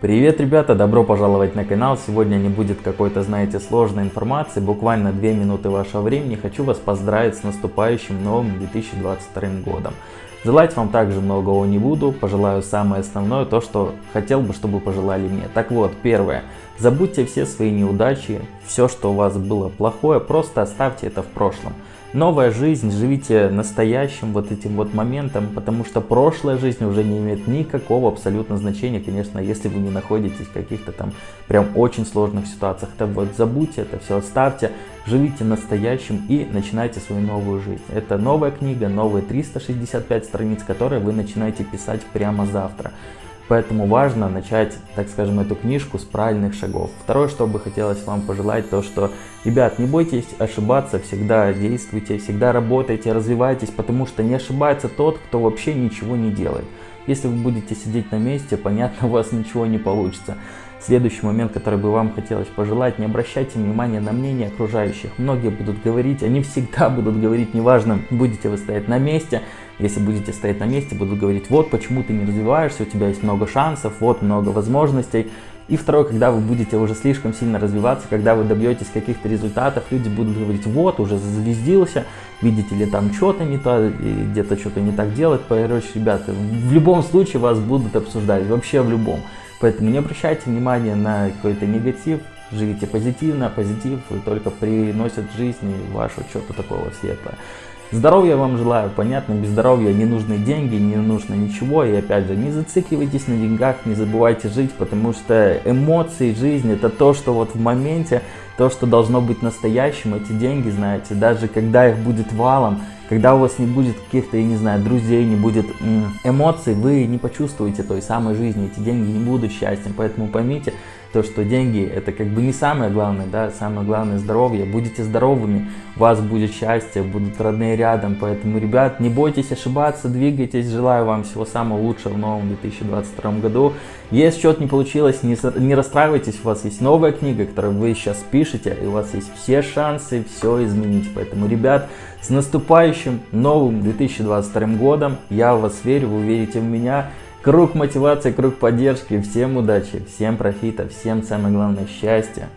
Привет, ребята! Добро пожаловать на канал. Сегодня не будет какой-то, знаете, сложной информации. Буквально 2 минуты вашего времени. Хочу вас поздравить с наступающим новым 2022 годом. Желать вам также многого не буду. Пожелаю самое основное, то, что хотел бы, чтобы пожелали мне. Так вот, первое. Забудьте все свои неудачи, все, что у вас было плохое, просто оставьте это в прошлом новая жизнь, живите настоящим вот этим вот моментом, потому что прошлая жизнь уже не имеет никакого абсолютно значения, конечно, если вы не находитесь в каких-то там прям очень сложных ситуациях. Так вот, забудьте это все, оставьте, живите настоящим и начинайте свою новую жизнь. Это новая книга, новые 365 страниц, которые вы начинаете писать прямо завтра. Поэтому важно начать, так скажем, эту книжку с правильных шагов. Второе, что бы хотелось вам пожелать, то что, ребят, не бойтесь ошибаться, всегда действуйте, всегда работайте, развивайтесь, потому что не ошибается тот, кто вообще ничего не делает. Если вы будете сидеть на месте, понятно, у вас ничего не получится. Следующий момент, который бы вам хотелось пожелать, не обращайте внимания на мнение окружающих. Многие будут говорить, они всегда будут говорить, неважно, будете вы стоять на месте, если будете стоять на месте, будут говорить, вот почему ты не развиваешься, у тебя есть много шансов, вот много возможностей. И второе, когда вы будете уже слишком сильно развиваться, когда вы добьетесь каких-то результатов, люди будут говорить, вот, уже зазвездился, видите ли, там что-то не то, где-то что-то не так делать. Короче, ребята, в любом случае вас будут обсуждать, вообще в любом. Поэтому не обращайте внимания на какой-то негатив, живите позитивно, позитив только приносит жизни вашу что-то такого светлое. Здоровья вам желаю, понятно, без здоровья не нужны деньги, не нужно ничего. И опять же, не зацикливайтесь на деньгах, не забывайте жить, потому что эмоции, жизнь это то, что вот в моменте, то, что должно быть настоящим, эти деньги, знаете, даже когда их будет валом, когда у вас не будет каких-то, я не знаю, друзей, не будет эмоций, вы не почувствуете той самой жизни, эти деньги не будут счастьем. Поэтому поймите, то, что деньги это как бы не самое главное, да, самое главное здоровье. Будете здоровыми, у вас будет счастье, будут родные рядом. Поэтому, ребят, не бойтесь ошибаться, двигайтесь. Желаю вам всего самого лучшего в новом 2022 году. Если что-то не получилось, не, не расстраивайтесь, у вас есть новая книга, которую вы сейчас пишете, и у вас есть все шансы все изменить. Поэтому, ребят, с наступающим новым 2022 годом. Я в вас верю, вы верите в меня. Круг мотивации, круг поддержки. Всем удачи, всем профита, всем самое главное счастья.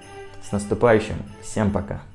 С наступающим. Всем пока.